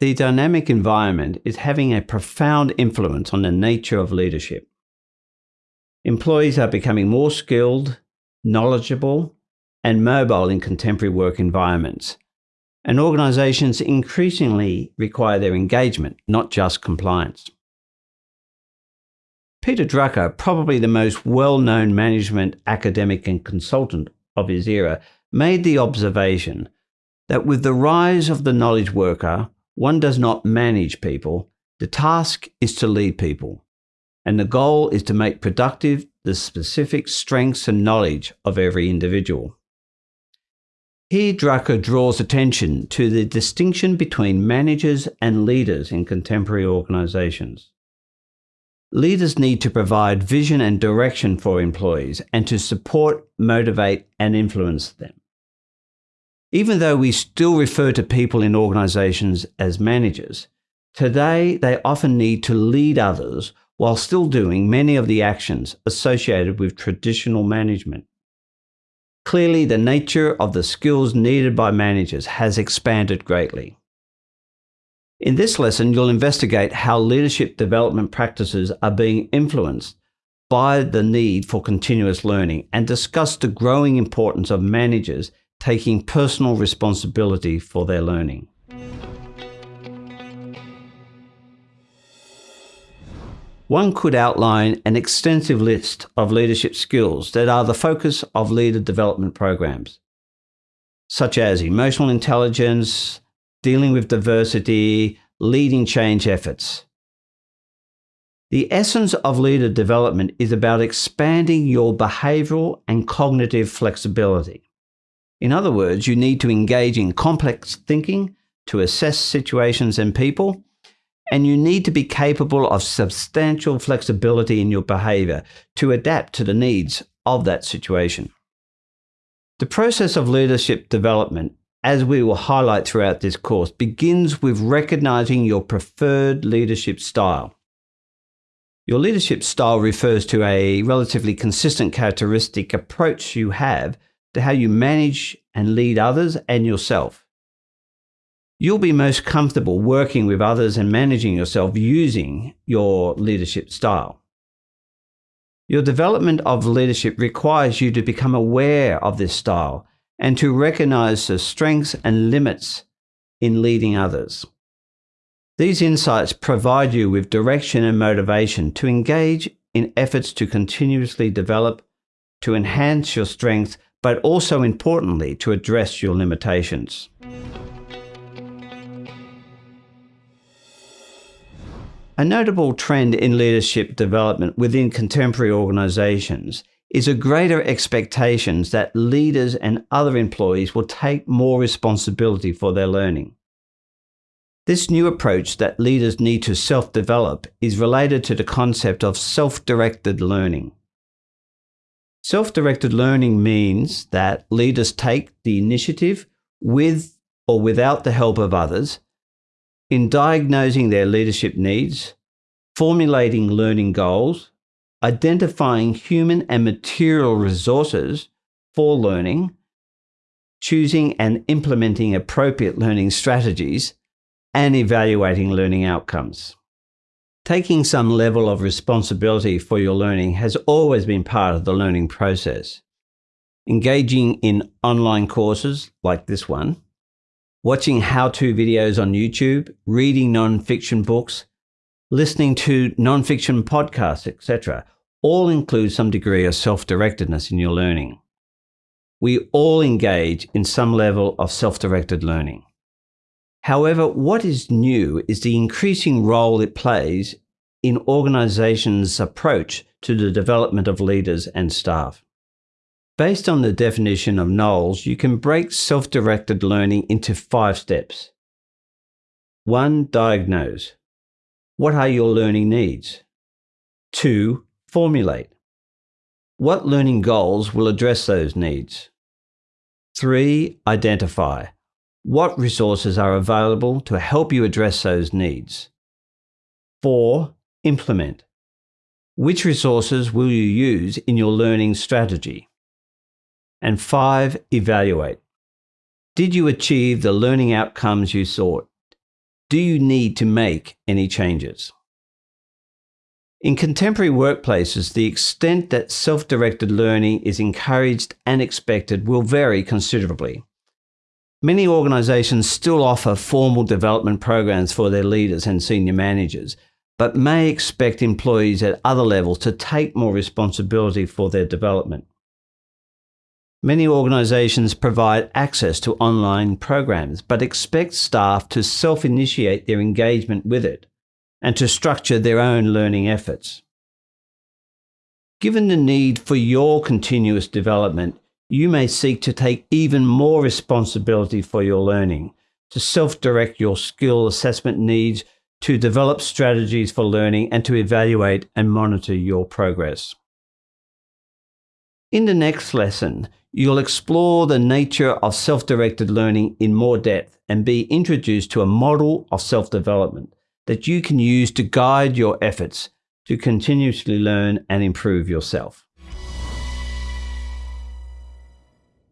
the dynamic environment is having a profound influence on the nature of leadership. Employees are becoming more skilled, knowledgeable, and mobile in contemporary work environments. And organisations increasingly require their engagement, not just compliance. Peter Drucker, probably the most well known management academic and consultant of his era, made the observation that with the rise of the knowledge worker, one does not manage people, the task is to lead people. And the goal is to make productive the specific strengths and knowledge of every individual. Here, Drucker draws attention to the distinction between managers and leaders in contemporary organisations. Leaders need to provide vision and direction for employees and to support, motivate, and influence them. Even though we still refer to people in organisations as managers, today they often need to lead others while still doing many of the actions associated with traditional management. Clearly, the nature of the skills needed by managers has expanded greatly. In this lesson, you'll investigate how leadership development practices are being influenced by the need for continuous learning and discuss the growing importance of managers taking personal responsibility for their learning. One could outline an extensive list of leadership skills that are the focus of leader development programs, such as emotional intelligence, dealing with diversity, leading change efforts. The essence of leader development is about expanding your behavioral and cognitive flexibility. In other words, you need to engage in complex thinking to assess situations and people and you need to be capable of substantial flexibility in your behavior to adapt to the needs of that situation. The process of leadership development, as we will highlight throughout this course, begins with recognizing your preferred leadership style. Your leadership style refers to a relatively consistent characteristic approach you have to how you manage and lead others and yourself. You'll be most comfortable working with others and managing yourself using your leadership style. Your development of leadership requires you to become aware of this style and to recognize the strengths and limits in leading others. These insights provide you with direction and motivation to engage in efforts to continuously develop, to enhance your strengths, but also importantly, to address your limitations. A notable trend in leadership development within contemporary organizations is a greater expectation that leaders and other employees will take more responsibility for their learning. This new approach that leaders need to self-develop is related to the concept of self-directed learning. Self-directed learning means that leaders take the initiative with or without the help of others in diagnosing their leadership needs, formulating learning goals, identifying human and material resources for learning, choosing and implementing appropriate learning strategies, and evaluating learning outcomes. Taking some level of responsibility for your learning has always been part of the learning process. Engaging in online courses like this one, watching how-to videos on YouTube, reading non-fiction books, listening to non-fiction podcasts, etc., all include some degree of self-directedness in your learning. We all engage in some level of self-directed learning. However, what is new is the increasing role it plays in organizations' approach to the development of leaders and staff. Based on the definition of Knowles, you can break self-directed learning into five steps. 1. Diagnose. What are your learning needs? 2. Formulate. What learning goals will address those needs? 3. Identify. What resources are available to help you address those needs? 4. Implement. Which resources will you use in your learning strategy? And five, evaluate. Did you achieve the learning outcomes you sought? do you need to make any changes? In contemporary workplaces, the extent that self directed learning is encouraged and expected will vary considerably. Many organisations still offer formal development programs for their leaders and senior managers, but may expect employees at other levels to take more responsibility for their development. Many organisations provide access to online programs, but expect staff to self initiate their engagement with it and to structure their own learning efforts. Given the need for your continuous development, you may seek to take even more responsibility for your learning, to self direct your skill assessment needs, to develop strategies for learning, and to evaluate and monitor your progress. In the next lesson, you'll explore the nature of self directed learning in more depth and be introduced to a model of self development that you can use to guide your efforts to continuously learn and improve yourself.